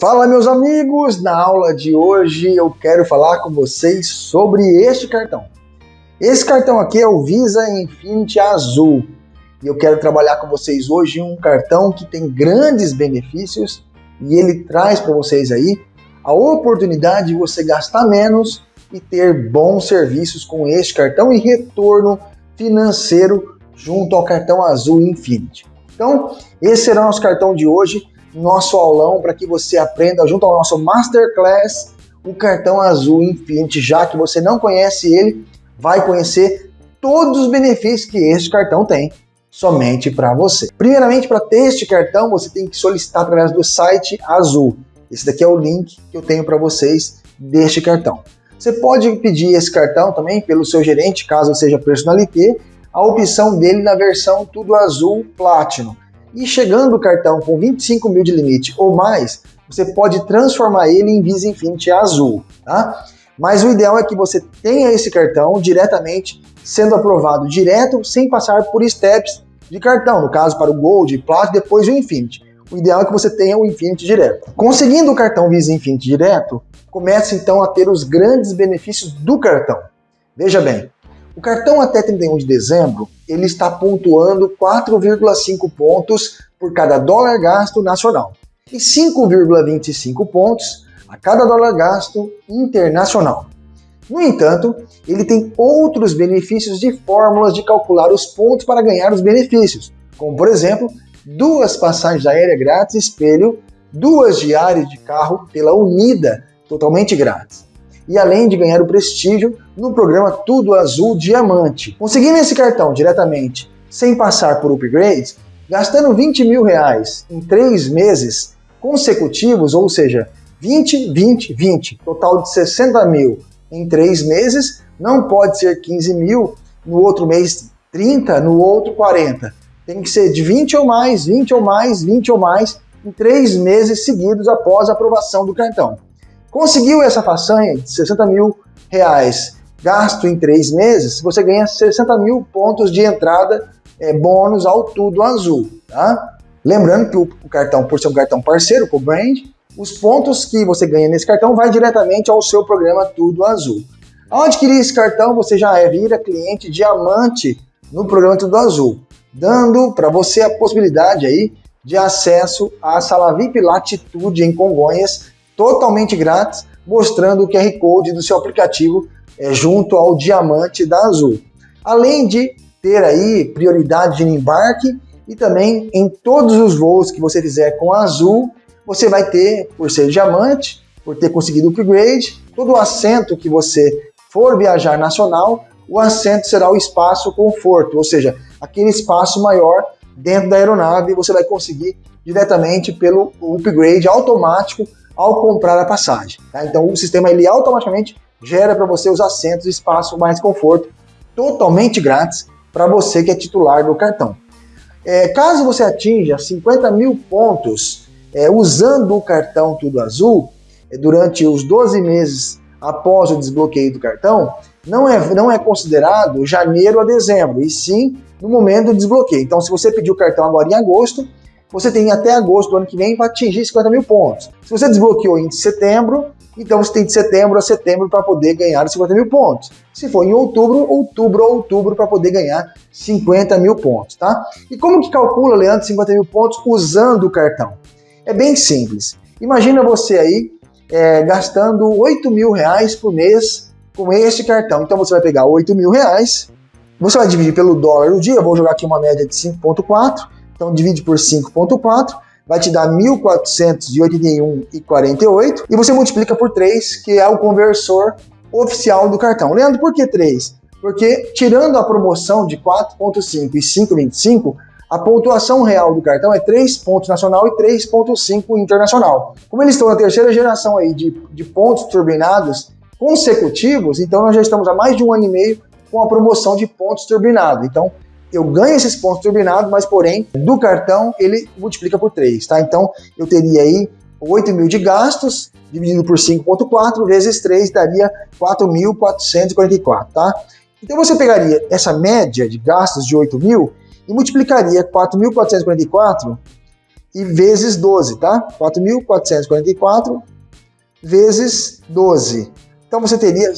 Fala meus amigos, na aula de hoje eu quero falar com vocês sobre este cartão. Esse cartão aqui é o Visa Infinity Azul e eu quero trabalhar com vocês hoje um cartão que tem grandes benefícios e ele traz para vocês aí a oportunidade de você gastar menos e ter bons serviços com este cartão e retorno financeiro junto ao cartão Azul Infinity. Então, esse será o nosso cartão de hoje, nosso aulão para que você aprenda junto ao nosso Masterclass o cartão Azul Infinity, já que você não conhece ele, vai conhecer todos os benefícios que este cartão tem somente para você. Primeiramente, para ter este cartão, você tem que solicitar através do site Azul. Esse daqui é o link que eu tenho para vocês deste cartão. Você pode pedir esse cartão também pelo seu gerente, caso seja personalité, a opção dele na versão tudo azul Platinum. E chegando o cartão com 25 mil de limite ou mais, você pode transformar ele em Visa Infinity azul, tá? Mas o ideal é que você tenha esse cartão diretamente sendo aprovado direto, sem passar por steps de cartão, no caso para o Gold, Platinum, depois o Infinity. O ideal é que você tenha o Infinity direto. Conseguindo o cartão Visa Infinity direto, comece então a ter os grandes benefícios do cartão. Veja bem, o cartão até 31 de dezembro, ele está pontuando 4,5 pontos por cada dólar gasto nacional e 5,25 pontos a cada dólar gasto internacional. No entanto, ele tem outros benefícios de fórmulas de calcular os pontos para ganhar os benefícios, como por exemplo, duas passagens aéreas grátis espelho, duas diárias de carro pela Unida, totalmente grátis. E além de ganhar o prestígio no programa Tudo Azul Diamante. Conseguindo esse cartão diretamente, sem passar por upgrades, gastando 20 mil reais em três meses consecutivos, ou seja, 20, 20, 20, total de 60 mil em três meses, não pode ser 15 mil, no outro mês 30, no outro 40 tem que ser de 20 ou mais, 20 ou mais, 20 ou mais, em três meses seguidos após a aprovação do cartão. Conseguiu essa façanha de 60 mil reais gasto em três meses, você ganha 60 mil pontos de entrada é, bônus ao Tudo Azul. Tá? Lembrando que o, o cartão, por ser um cartão parceiro com o Brand, os pontos que você ganha nesse cartão vai diretamente ao seu programa Tudo Azul. Ao adquirir esse cartão, você já é, vira cliente diamante no programa Tudo Azul dando para você a possibilidade aí de acesso à sala VIP Latitude em Congonhas, totalmente grátis, mostrando o QR Code do seu aplicativo é, junto ao diamante da Azul. Além de ter aí prioridade de embarque e também em todos os voos que você fizer com a Azul, você vai ter, por ser diamante, por ter conseguido o upgrade, todo o assento que você for viajar nacional, o assento será o espaço conforto, ou seja, aquele espaço maior dentro da aeronave você vai conseguir diretamente pelo upgrade automático ao comprar a passagem. Tá? Então o sistema ele automaticamente gera para você os assentos, espaço mais conforto, totalmente grátis para você que é titular do cartão. É, caso você atinja 50 mil pontos é, usando o cartão Tudo Azul, é, durante os 12 meses após o desbloqueio do cartão, não é, não é considerado janeiro a dezembro, e sim no momento do desbloqueio. Então, se você pediu o cartão agora em agosto, você tem até agosto do ano que vem para atingir 50 mil pontos. Se você desbloqueou em setembro, então você tem de setembro a setembro para poder ganhar os 50 mil pontos. Se for em outubro, outubro a outubro para poder ganhar 50 mil pontos, tá? E como que calcula, Leandro, 50 mil pontos usando o cartão? É bem simples. Imagina você aí é, gastando 8 mil reais por mês com este cartão. Então você vai pegar 8 mil reais, você vai dividir pelo dólar do dia, eu vou jogar aqui uma média de 5.4, então divide por 5.4, vai te dar 1.481,48 e você multiplica por 3, que é o conversor oficial do cartão. Leandro, por que 3? Porque tirando a promoção de 4.5 e 5.25, a pontuação real do cartão é 3 pontos nacional e 3.5 internacional. Como eles estão na terceira geração aí de, de pontos turbinados consecutivos, então nós já estamos há mais de um ano e meio com a promoção de pontos turbinados. Então, eu ganho esses pontos turbinados, mas porém, do cartão, ele multiplica por 3, tá? Então, eu teria aí 8 mil de gastos, dividido por 5.4, vezes 3, daria 4.444, tá? Então, você pegaria essa média de gastos de 8 mil e multiplicaria 4.444 e vezes 12, tá? 4.444 vezes 12. Então você teria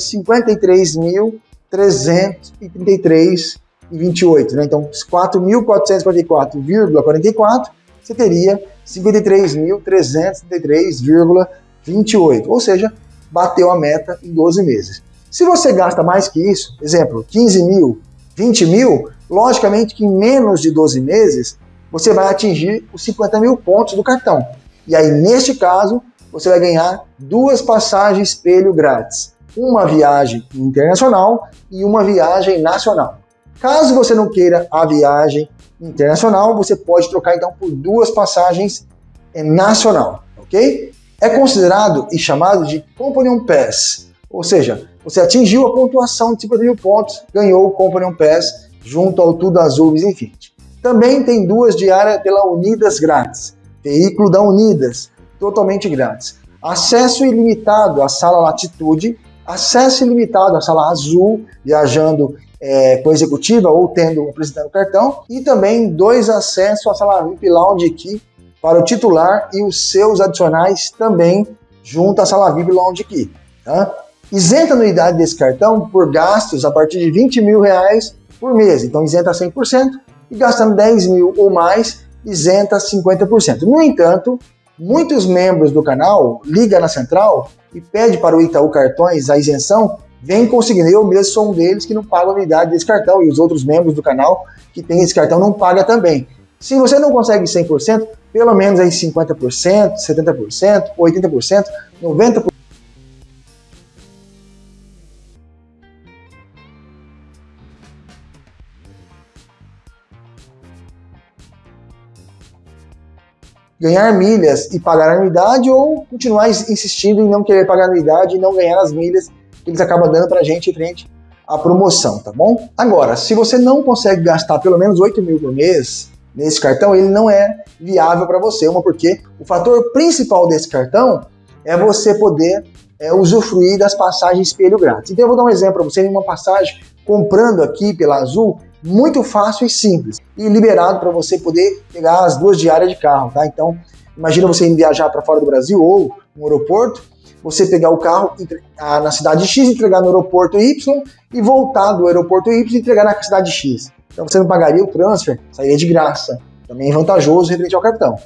53.333,28, né? Então 4.444,44, você teria 53.333,28, ou seja, bateu a meta em 12 meses. Se você gasta mais que isso, exemplo, 15 mil, 20 mil, logicamente que em menos de 12 meses você vai atingir os 50 mil pontos do cartão. E aí, neste caso, você vai ganhar duas passagens espelho grátis. Uma viagem internacional e uma viagem nacional. Caso você não queira a viagem internacional, você pode trocar então por duas passagens nacional, ok? É considerado e chamado de Companion Pass, ou seja, você atingiu a pontuação de 50 mil pontos, ganhou o Companion Pass junto ao Tudo Azul Infinity. Também tem duas diárias pela Unidas grátis, veículo da Unidas, totalmente grátis. Acesso ilimitado à sala Latitude, acesso ilimitado à sala Azul, viajando é, executiva ou tendo apresentando cartão, e também dois acessos à sala VIP Lounge Key para o titular e os seus adicionais também junto à sala VIP Lounge Key. Tá? Isenta a anuidade desse cartão por gastos a partir de 20 mil reais por mês, então isenta 100%, e gastando 10 mil ou mais, isenta 50%. No entanto, Muitos membros do canal ligam na central e pede para o Itaú Cartões a isenção, vem conseguindo. Eu mesmo sou um deles que não paga a unidade desse cartão e os outros membros do canal que tem esse cartão não paga também. Se você não consegue 100%, pelo menos aí 50%, 70%, 80%, 90%, ganhar milhas e pagar anuidade ou continuar insistindo em não querer pagar a anuidade e não ganhar as milhas que eles acabam dando para a gente frente à promoção, tá bom? Agora, se você não consegue gastar pelo menos 8 mil por mês nesse cartão, ele não é viável para você, uma porque o fator principal desse cartão é você poder é, usufruir das passagens espelho grátis. Então eu vou dar um exemplo para você, uma passagem comprando aqui pela Azul, muito fácil e simples e liberado para você poder pegar as duas diárias de carro, tá? Então, imagina você viajar para fora do Brasil ou no aeroporto, você pegar o carro ah, na cidade X, entregar no aeroporto Y e voltar do aeroporto Y e entregar na cidade X. Então você não pagaria o transfer, sairia de graça. Também é vantajoso referente ao cartão.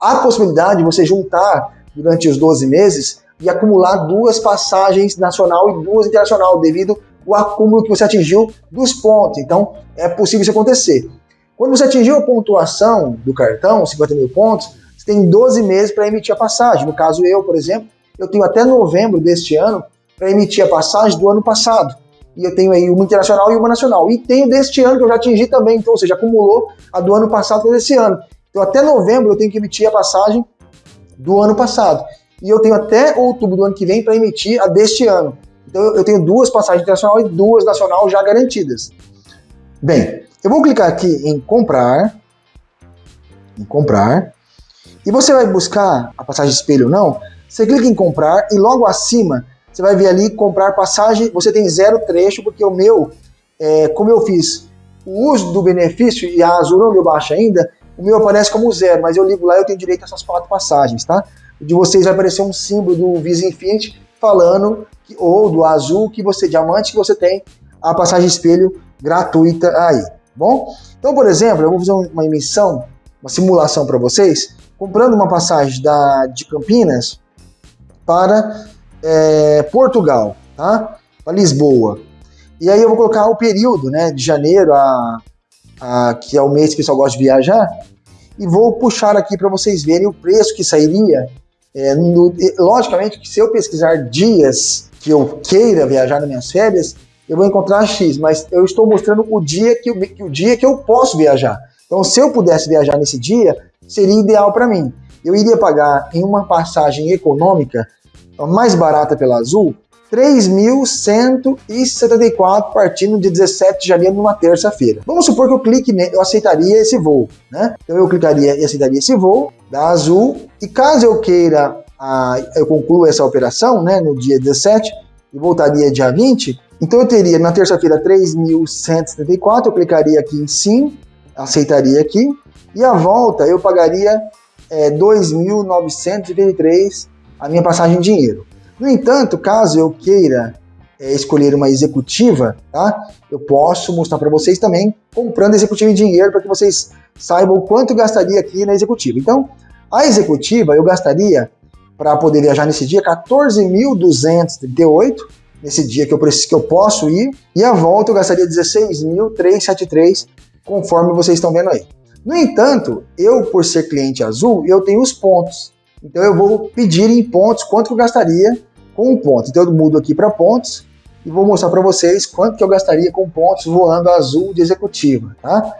Há possibilidade de você juntar durante os 12 meses e acumular duas passagens nacional e duas internacional devido o acúmulo que você atingiu dos pontos. Então, é possível isso acontecer. Quando você atingiu a pontuação do cartão, 50 mil pontos, você tem 12 meses para emitir a passagem. No caso, eu, por exemplo, eu tenho até novembro deste ano para emitir a passagem do ano passado. E eu tenho aí uma internacional e uma nacional. E tenho deste ano que eu já atingi também, então, ou seja, acumulou a do ano passado com esse ano. Então, até novembro eu tenho que emitir a passagem do ano passado. E eu tenho até outubro do ano que vem para emitir a deste ano. Então eu tenho duas passagens internacional e duas nacional já garantidas. Bem, eu vou clicar aqui em comprar, em comprar, e você vai buscar a passagem espelho ou não, você clica em comprar e logo acima você vai ver ali comprar passagem, você tem zero trecho, porque o meu, é, como eu fiz o uso do benefício e a Azul não deu baixa ainda, o meu aparece como zero, mas eu ligo lá e eu tenho direito a essas quatro passagens, tá? De vocês vai aparecer um símbolo do Visa Infinity falando ou do azul que você diamante que você tem a passagem espelho gratuita aí, bom? Então, por exemplo, eu vou fazer uma emissão, uma simulação para vocês, comprando uma passagem da, de Campinas para é, Portugal, tá? Para Lisboa. E aí eu vou colocar o período, né, de janeiro a, a que é o mês que o pessoal gosta de viajar, e vou puxar aqui para vocês verem o preço que sairia. É, no, logicamente que se eu pesquisar dias que eu queira viajar nas minhas férias, eu vou encontrar X, mas eu estou mostrando o dia que, que o dia que eu posso viajar. Então, se eu pudesse viajar nesse dia, seria ideal para mim. Eu iria pagar em uma passagem econômica, mais barata pela Azul, 3.174 partindo de 17 de janeiro numa terça-feira. Vamos supor que eu clique, eu aceitaria esse voo, né? Então eu clicaria e aceitaria esse voo da Azul e caso eu queira a, eu concluo essa operação né, no dia 17 e voltaria dia 20, então eu teria na terça-feira 3.174, eu clicaria aqui em sim, aceitaria aqui, e a volta eu pagaria é, 2.983 a minha passagem em dinheiro. No entanto, caso eu queira é, escolher uma executiva, tá? Eu posso mostrar para vocês também comprando executiva em dinheiro para que vocês saibam quanto eu gastaria aqui na executiva. Então, a executiva eu gastaria para poder viajar nesse dia 14.238 nesse dia que eu preciso que eu posso ir e a volta eu gastaria 16.373 conforme vocês estão vendo aí. No entanto, eu por ser cliente azul, eu tenho os pontos. Então eu vou pedir em pontos quanto que eu gastaria com um ponto. Então eu mudo aqui para pontos e vou mostrar para vocês quanto que eu gastaria com pontos voando azul de executiva, tá?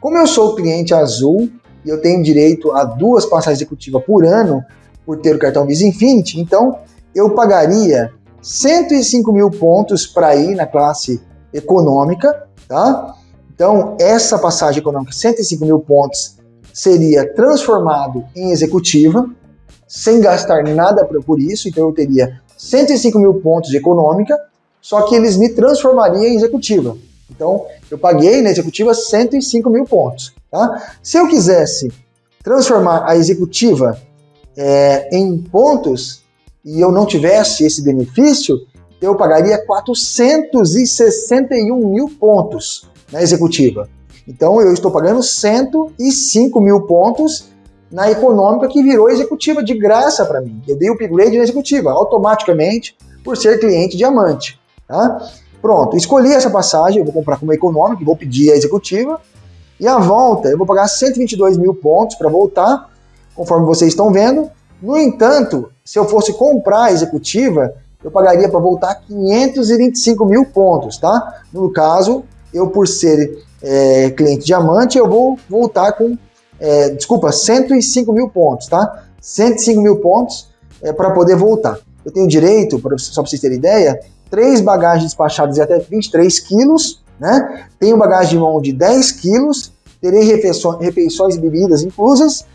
Como eu sou cliente azul e eu tenho direito a duas passagens executivas por ano por ter o cartão Visa Infinity, então eu pagaria 105 mil pontos para ir na classe econômica, tá? Então, essa passagem econômica, 105 mil pontos, seria transformado em executiva, sem gastar nada por isso, então eu teria 105 mil pontos de econômica, só que eles me transformariam em executiva. Então, eu paguei na executiva 105 mil pontos. Tá? Se eu quisesse transformar a executiva é, em pontos e eu não tivesse esse benefício, eu pagaria 461 mil pontos na executiva. Então eu estou pagando 105 mil pontos na econômica que virou executiva de graça para mim. Eu dei o upgrade na executiva automaticamente por ser cliente diamante. Tá? Pronto, escolhi essa passagem, eu vou comprar como econômica, vou pedir a executiva. E a volta, eu vou pagar 122 mil pontos para voltar, conforme vocês estão vendo. No entanto, se eu fosse comprar a executiva, eu pagaria para voltar 525 mil pontos, tá? No caso, eu por ser é, cliente diamante, eu vou voltar com, é, desculpa, 105 mil pontos, tá? 105 mil pontos é, para poder voltar. Eu tenho direito, só para vocês terem ideia, três bagagens despachadas de até 23 quilos, né? Tenho bagagem de mão de 10 quilos, terei refeições, refeições e bebidas inclusas,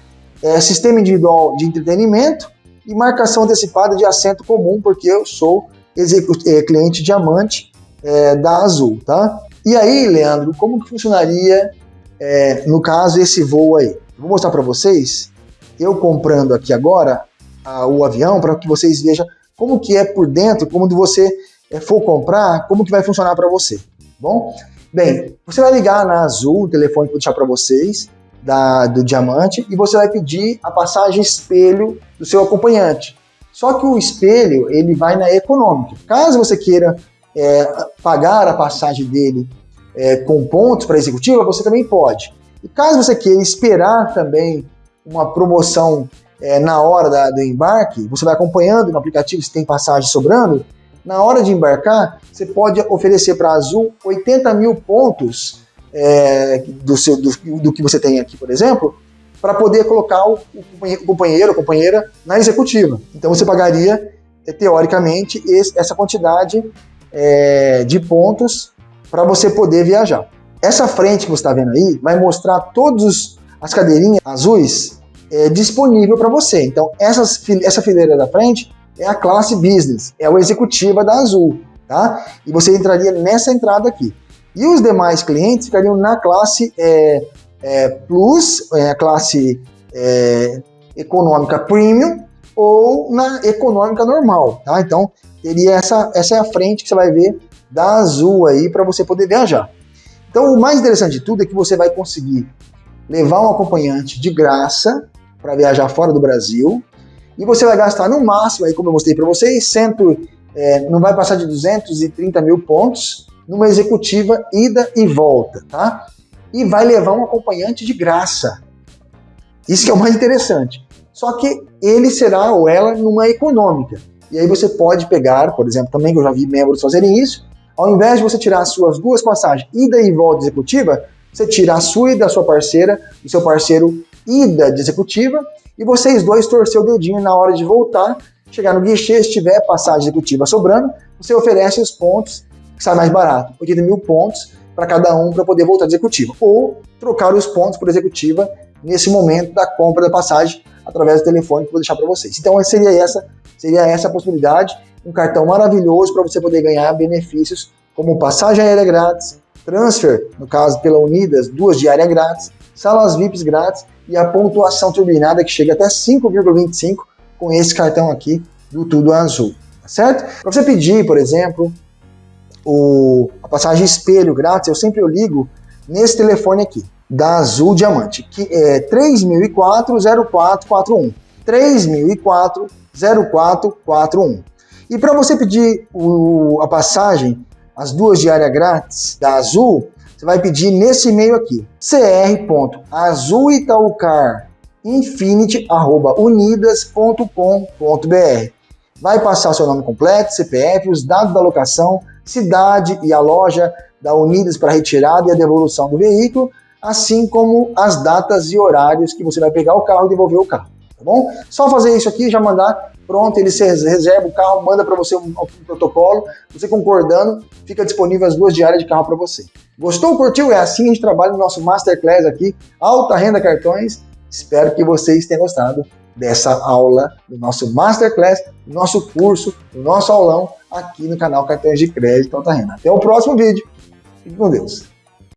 é, sistema individual de entretenimento e marcação antecipada de assento comum, porque eu sou é, cliente diamante é, da Azul, tá? E aí, Leandro, como que funcionaria, é, no caso, esse voo aí? Vou mostrar para vocês, eu comprando aqui agora a, o avião, para que vocês vejam como que é por dentro, como você é, for comprar, como que vai funcionar para você, tá bom? Bem, você vai ligar na Azul, o telefone que eu vou deixar para vocês, da, do Diamante, e você vai pedir a passagem espelho do seu acompanhante. Só que o espelho, ele vai na econômica. Caso você queira é, pagar a passagem dele é, com pontos para executiva, você também pode. E caso você queira esperar também uma promoção é, na hora da, do embarque, você vai acompanhando no aplicativo se tem passagem sobrando, na hora de embarcar, você pode oferecer para a Azul 80 mil pontos é, do, seu, do, do, que você tem aqui, por exemplo, para poder colocar o, o companheiro ou companheira na executiva. Então você pagaria, é, teoricamente, esse, essa quantidade é, de pontos para você poder viajar. Essa frente que você está vendo aí vai mostrar todas as cadeirinhas azuis é, disponível para você. Então, essas, essa fileira da frente é a classe business, é a executiva da Azul, tá? E você entraria nessa entrada aqui. E os demais clientes ficariam na classe é, é, Plus, é, a classe é, econômica Premium ou na econômica normal, tá? Então, teria essa, essa é a frente que você vai ver da Azul aí para você poder viajar. Então, o mais interessante de tudo é que você vai conseguir levar um acompanhante de graça para viajar fora do Brasil, e você vai gastar no máximo, aí como eu mostrei para vocês, cento, é, não vai passar de 230 mil pontos numa executiva ida e volta, tá? E vai levar um acompanhante de graça. Isso que é o mais interessante. Só que ele será ou ela numa econômica. E aí você pode pegar, por exemplo, também que eu já vi membros fazerem isso, ao invés de você tirar as suas duas passagens, ida e volta executiva, você tira a sua e da sua parceira, do seu parceiro ida de executiva, e vocês dois torcer o dedinho na hora de voltar, chegar no guichê, se tiver passagem executiva sobrando, você oferece os pontos que sai mais barato, 80 mil pontos para cada um para poder voltar de executiva, ou trocar os pontos por executiva nesse momento da compra da passagem através do telefone que eu vou deixar para vocês. Então seria essa, seria essa a possibilidade, um cartão maravilhoso para você poder ganhar benefícios como passagem aérea grátis, transfer, no caso pela Unidas, duas diárias grátis, salas VIPs grátis e a pontuação turbinada que chega até 5,25 com esse cartão aqui do Tudo Azul, tá certo? Para você pedir, por exemplo, o, a passagem espelho grátis, eu sempre ligo nesse telefone aqui, da Azul Diamante, que é 3004-0441. 3004-0441. E para você pedir o, a passagem, as duas diárias grátis da Azul, você vai pedir nesse e-mail aqui, cr.azulitaucarinfinity.unidas.com.br. Vai passar seu nome completo, CPF, os dados da locação, cidade e a loja da Unidas para retirada e a devolução do veículo, assim como as datas e horários que você vai pegar o carro e devolver o carro, tá bom? Só fazer isso aqui, já mandar, pronto, ele reserva o carro, manda para você um, um, protocolo, você concordando, fica disponível as duas diárias de carro para você. Gostou, curtiu? É assim que a gente trabalha no nosso Masterclass aqui, Alta Renda Cartões. Espero que vocês tenham gostado dessa aula, do nosso Masterclass, do nosso curso, do nosso aulão aqui no canal Cartões de Crédito Alta Renda. Até o próximo vídeo. Fique com Deus.